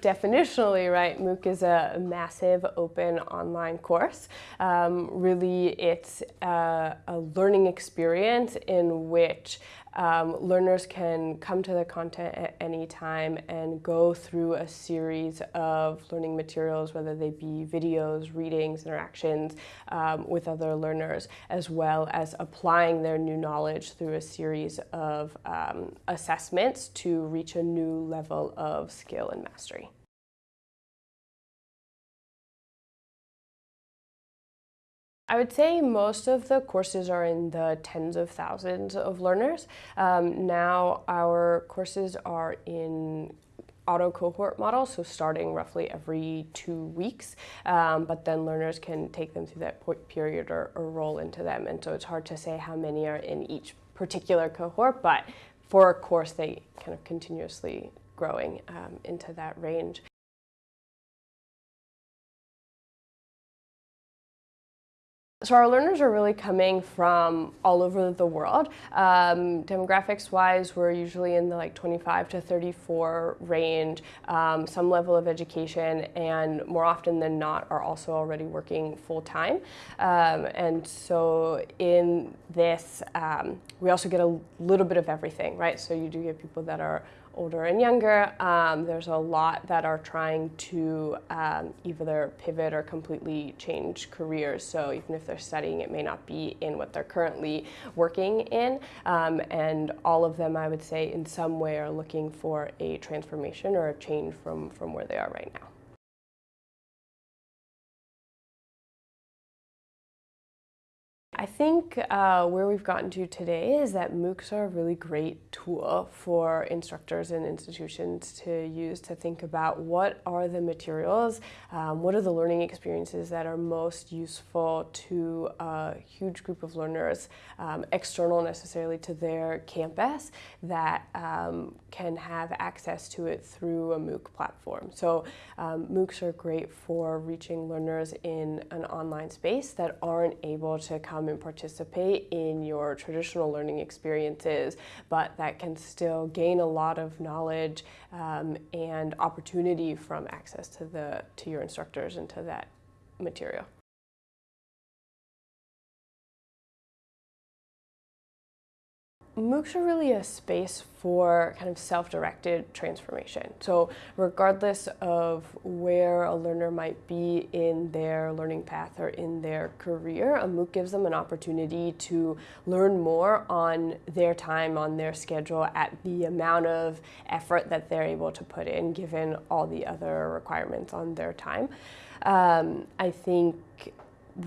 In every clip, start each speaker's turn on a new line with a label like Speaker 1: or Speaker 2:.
Speaker 1: Definitionally, right, MOOC is a massive open online course. Um, really, it's a, a, learning experience in which um, learners can come to the content at any time and go through a series of learning materials, whether they be videos, readings, interactions um, with other learners, as well as applying their new knowledge through a series of um, assessments to reach a new level of skill and mastery. I would say most of the courses are in the tens of thousands of learners. Um, now our courses are in auto cohort model, so starting roughly every two weeks, um, but then learners can take them through that period or, or roll into them. And so it's hard to say how many are in each particular cohort, but for a course, they kind of continuously growing um, into that range. So our learners are really coming from all over the world. Um, Demographics-wise, we're usually in the like 25 to 34 range, um, some level of education, and more often than not are also already working full-time. Um, and so in this, um, we also get a little bit of everything, right? So you do get people that are older and younger. Um, there's a lot that are trying to um, either pivot or completely change careers. So even if they're studying, it may not be in what they're currently working in. Um, and all of them, I would say, in some way are looking for a transformation or a change from, from where they are right now. I think uh, where we've gotten to today is that MOOCs are a really great tool for instructors and institutions to use to think about what are the materials, um, what are the learning experiences that are most useful to a huge group of learners, um, external necessarily to their campus, that um, can have access to it through a MOOC platform. So um, MOOCs are great for reaching learners in an online space that aren't able to come participate in your traditional learning experiences, but that can still gain a lot of knowledge um, and opportunity from access to, the, to your instructors and to that material. MOOCs are really a space for kind of self-directed transformation. So regardless of where a learner might be in their learning path or in their career, a MOOC gives them an opportunity to learn more on their time, on their schedule, at the amount of effort that they're able to put in given all the other requirements on their time. Um, I think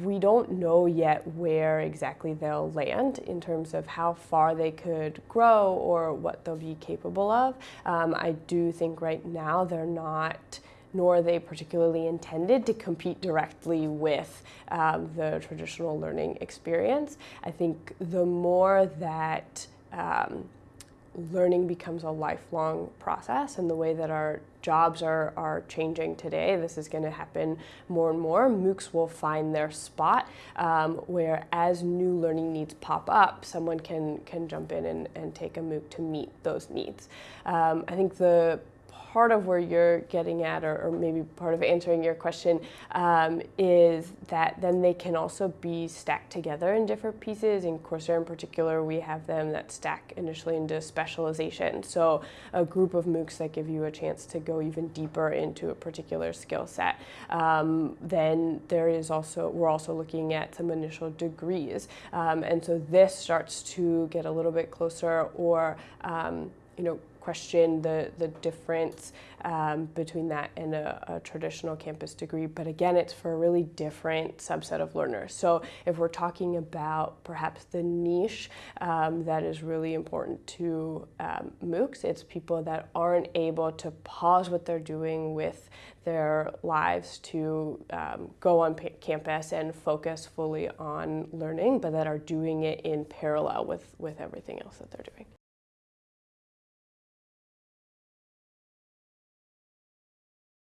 Speaker 1: we don't know yet where exactly they'll land in terms of how far they could grow or what they'll be capable of. Um, I do think right now they're not nor are they particularly intended to compete directly with um, the traditional learning experience. I think the more that um, learning becomes a lifelong process and the way that our jobs are, are changing today, this is going to happen more and more. MOOCs will find their spot um, where as new learning needs pop up, someone can, can jump in and, and take a MOOC to meet those needs. Um, I think the part of where you're getting at, or, or maybe part of answering your question, um, is that then they can also be stacked together in different pieces. In Coursera in particular, we have them that stack initially into specialization. So a group of MOOCs that give you a chance to go even deeper into a particular skill set. Um, then there is also, we're also looking at some initial degrees. Um, and so this starts to get a little bit closer or, um, you know, question the, the difference um, between that and a, a, traditional campus degree. But again, it's for a really different subset of learners. So if we're talking about perhaps the niche um, that is really important to um, MOOCs, it's people that aren't able to pause what they're doing with their lives to um, go on campus and focus fully on learning, but that are doing it in parallel with, with everything else that they're doing.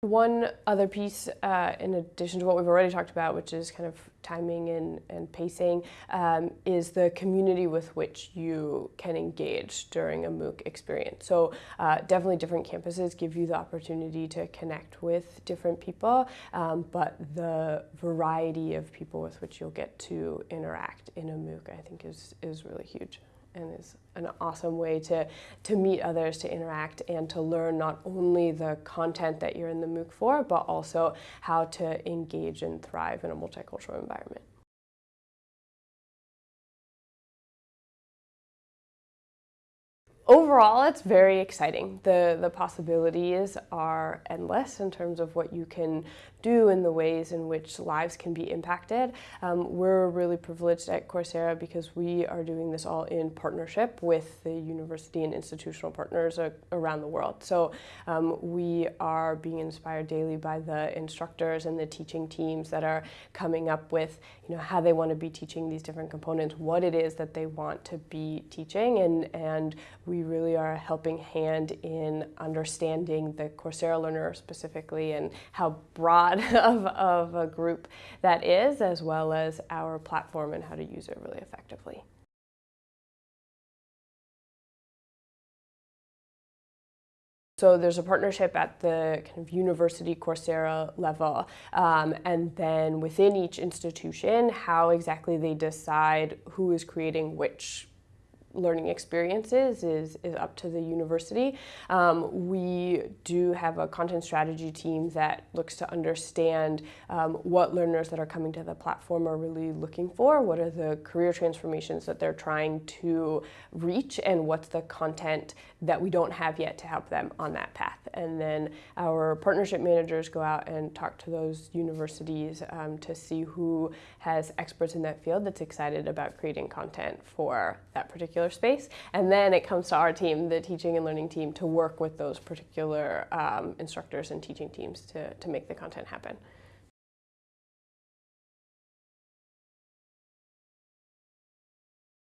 Speaker 1: One other piece, uh, in addition to what we've already talked about, which is kind of timing and, and pacing, um, is the community with which you can engage during a MOOC experience. So uh, definitely different campuses give you the opportunity to connect with different people, um, but the variety of people with which you'll get to interact in a MOOC, I think, is, is really huge and is an awesome way to, to meet others, to interact, and to learn not only the content that you're in the MOOC for, but also how to engage and thrive in a multicultural environment. overall, it's very exciting. The, the possibilities are endless in terms of what you can do and the ways in which lives can be impacted. Um, we're really privileged at Coursera because we are doing this all in partnership with the university and institutional partners around the world. So um, we are being inspired daily by the instructors and the teaching teams that are coming up with you know, how they want to be teaching these different components, what it is that they want to be teaching, and, and we really are a helping hand in understanding the Coursera learner specifically and how broad of, of a group that is, as well as our platform and how to use it really effectively. So there's a partnership at the kind of university Coursera level, um, and then within each institution, how exactly they decide who is creating which learning experiences is, is up to the university. Um, we do have a content strategy team that looks to understand um, what learners that are coming to the platform are really looking for, what are the career transformations that they're trying to reach, and what's the content that we don't have yet to help them on that path. And then our partnership managers go out and talk to those universities um, to see who has experts in that field that's excited about creating content for that particular particular space. And then it comes to our team, the teaching and learning team, to work with those particular um, instructors and teaching teams to, to make the content happen.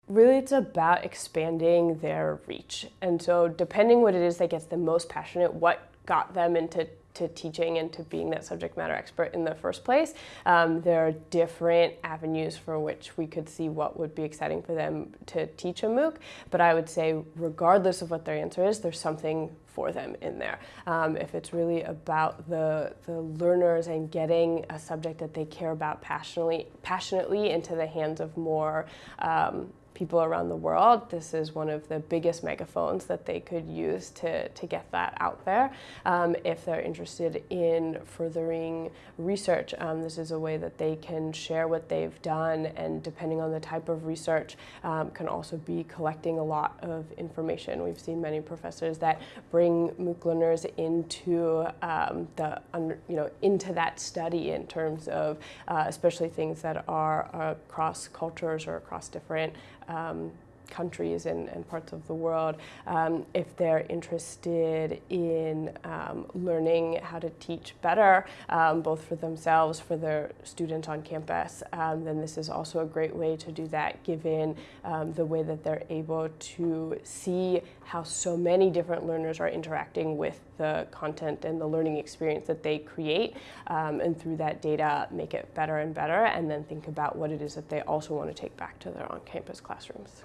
Speaker 1: really it's about expanding their reach. And so depending what it is that gets them most passionate, what got them into to teaching and to being that subject matter expert in the first place. Um, there are different avenues for which we could see what would be exciting for them to teach a MOOC, but I would say regardless of what their answer is, there's something for them in there. Um, if it's really about the, the learners and getting a subject that they care about passionately, passionately into the hands of more um, people around the world, this is one of the biggest megaphones that they could use to, to get that out there. Um, if they're interested in furthering research, um, this is a way that they can share what they've done and depending on the type of research um, can also be collecting a lot of information. We've seen many professors that bring MOOC learners into um, the, you know, into that study in terms of uh, especially things that are across cultures or across different um, countries and, and, parts of the world um, if they're interested in um, learning how to teach better, um, both for themselves, for their students on campus, um, then this is also a great way to do that given um, the way that they're able to see how so many different learners are interacting with the content and the learning experience that they create and through that data make it better and better and then think about what it is that they also want to take back to their on-campus classrooms.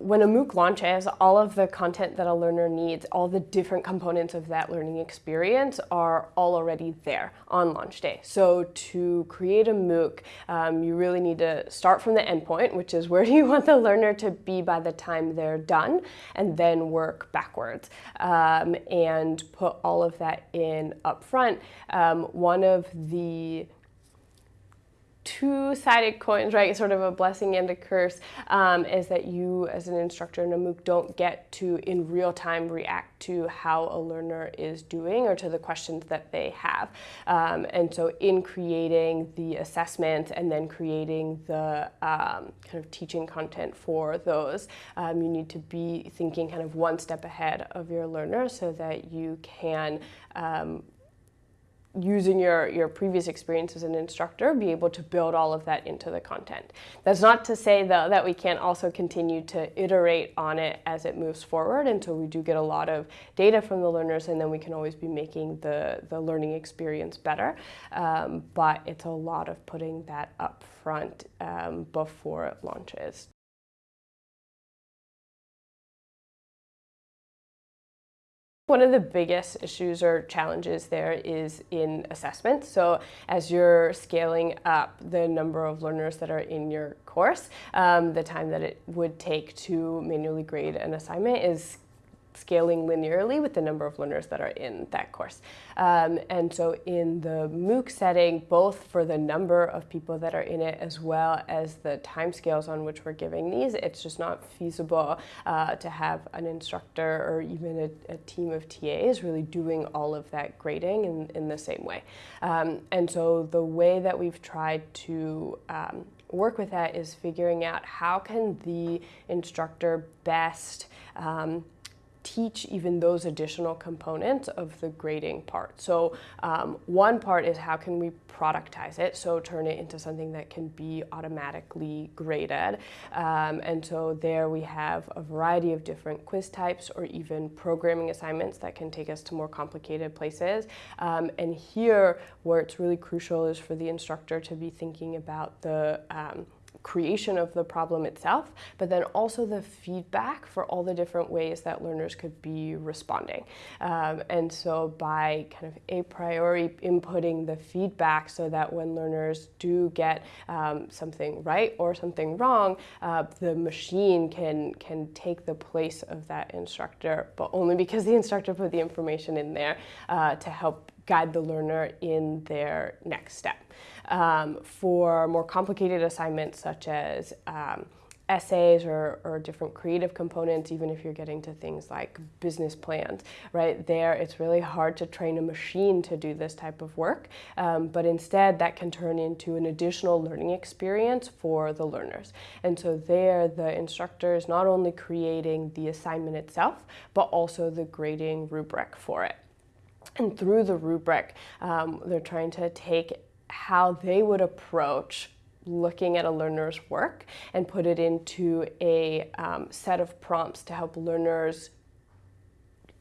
Speaker 1: When a MOOC launches, all of the content that a learner needs, all the different components of that learning experience are all already there on launch day. So to create a MOOC, um, you really need to start from the endpoint, which is where do you want the learner to be by the time they're done, and then work backwards um, and put all of that in up front. Um, one of the two-sided coins, right? Sort of a blessing and a curse um, is that you, as an instructor in a MOOC, don't get to in real time react to how a learner is doing or to the questions that they have. Um, and so, in creating the assessment and then creating the um, kind of teaching content for those, um, you need to be thinking kind of one step ahead of your learner so that you can um, using your, your previous experience as an instructor, be able to build all of that into the content. That's not to say, though, that we can't also continue to iterate on it as it moves forward. So we do get a lot of data from the learners, and then we can always be making the, the learning experience better. Um, but it's a lot of putting that up front um, before it launches. One of the biggest issues or challenges there is in assessment. So as you're scaling up the number of learners that are in your course, um, the time that it would take to manually grade an assignment is scaling linearly with the number of learners that are in that course. Um, and so in the MOOC setting, both for the number of people that are in it as well as the timescales on which we're giving these, it's just not feasible uh, to have an instructor or even a, a, team of TAs really doing all of that grading in, in the same way. Um, and so the way that we've tried to um, work with that is figuring out how can the instructor best um, teach even those additional components of the grading part. So um, one part is how can we productize it, so turn it into something that can be automatically graded. Um, and so there we have a variety of different quiz types or even programming assignments that can take us to more complicated places. Um, and here where it's really crucial is for the instructor to be thinking about the um, creation of the problem itself, but then also the feedback for all the different ways that learners could be responding. Um, and so by kind of a priori inputting the feedback so that when learners do get um, something right or something wrong, uh, the machine can, can take the place of that instructor, but only because the instructor put the information in there uh, to help guide the learner in their next step. Um, for more complicated assignments such as um, essays or, or, different creative components, even if you're getting to things like business plans, right? There, it's really hard to train a machine to do this type of work, um, but instead that can turn into an additional learning experience for the learners. And so there, the instructor is not only creating the assignment itself, but also the grading rubric for it. And through the rubric, um, they're trying to take how they would approach looking at a learner's work and put it into a um, set of prompts to help learners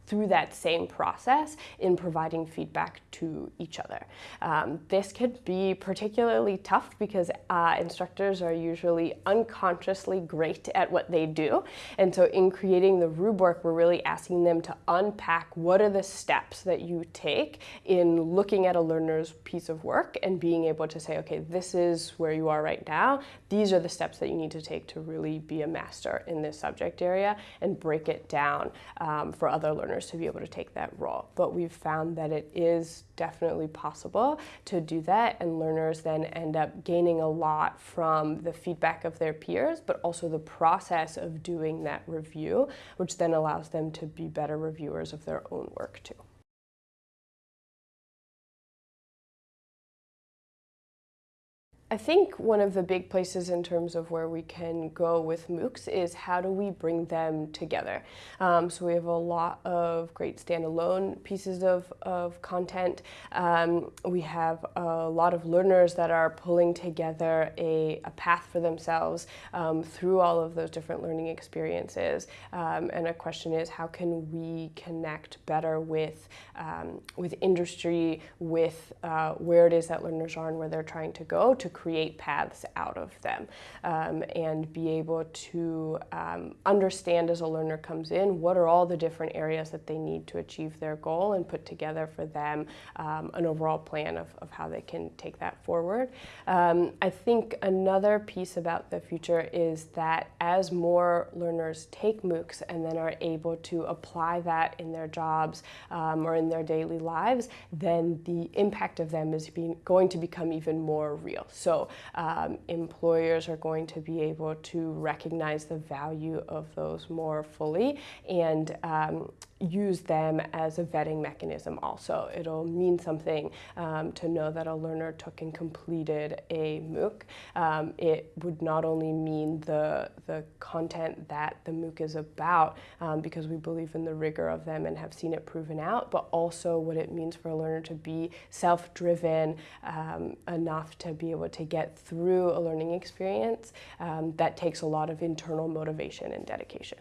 Speaker 1: through that same process in providing feedback to each other. Um, this could be particularly tough because uh, instructors are usually unconsciously great at what they do. And so in creating the rubric, we're really asking them to unpack what are the steps that you take in looking at a learner's piece of work and being able to say, okay, this is where you are right now. These are the steps that you need to take to really be a master in this subject area and break it down um, for other learners to be able to take that role. But we've found that it is definitely possible to do that and learners then end up gaining a lot from the feedback of their peers, but also the process of doing that review, which then allows them to be better reviewers of their own work too. I think one of the big places in terms of where we can go with MOOCs is how do we bring them together. Um, so we have a lot of great standalone pieces of, of content. Um, we have a lot of learners that are pulling together a, a path for themselves um, through all of those different learning experiences. Um, and a question is how can we connect better with, um, with industry, with uh, where it is that learners are and where they're trying to go to create paths out of them um, and be able to um, understand as a learner comes in what are all the different areas that they need to achieve their goal and put together for them um, an overall plan of, of how they can take that forward. Um, I think another piece about the future is that as more learners take MOOCs and then are able to apply that in their jobs um, or in their daily lives, then the impact of them is being, going to become even more real. So So um, employers are going to be able to recognize the value of those more fully and um, use them as a vetting mechanism also. It'll mean something um, to know that a learner took and completed a MOOC. Um, it would not only mean the, the content that the MOOC is about, um, because we believe in the rigor of them and have seen it proven out, but also what it means for a learner to be self-driven um, enough to be able to get through a learning experience um, that takes a lot of internal motivation and dedication.